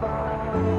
fire.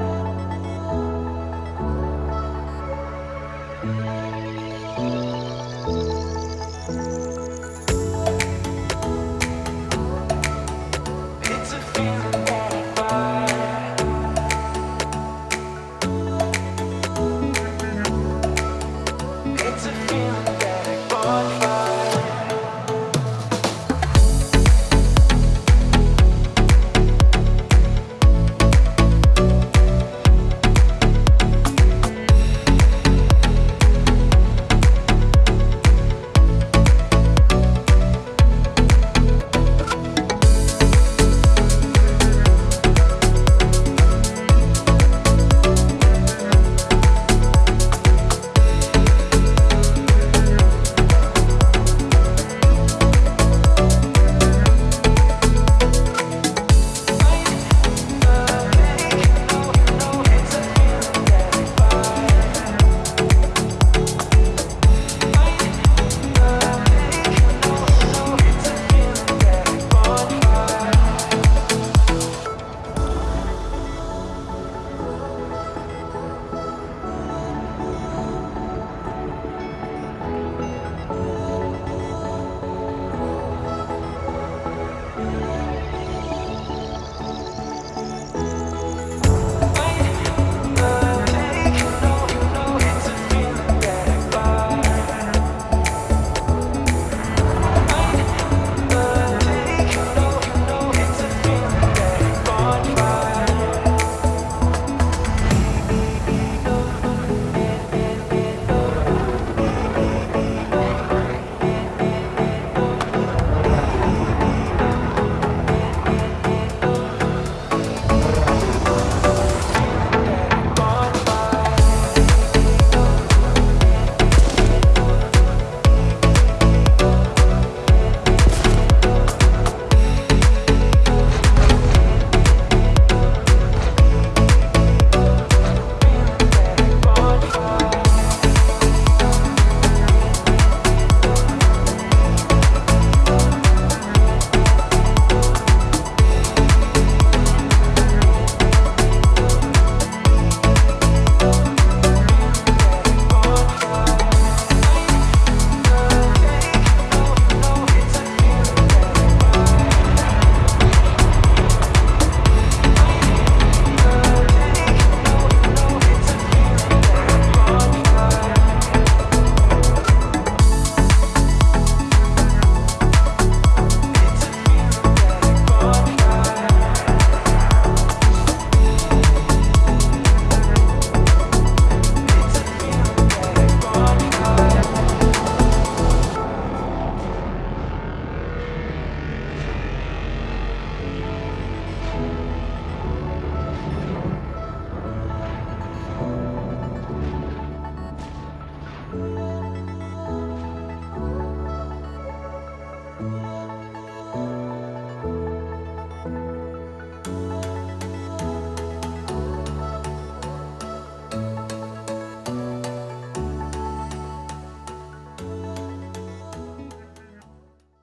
Bye.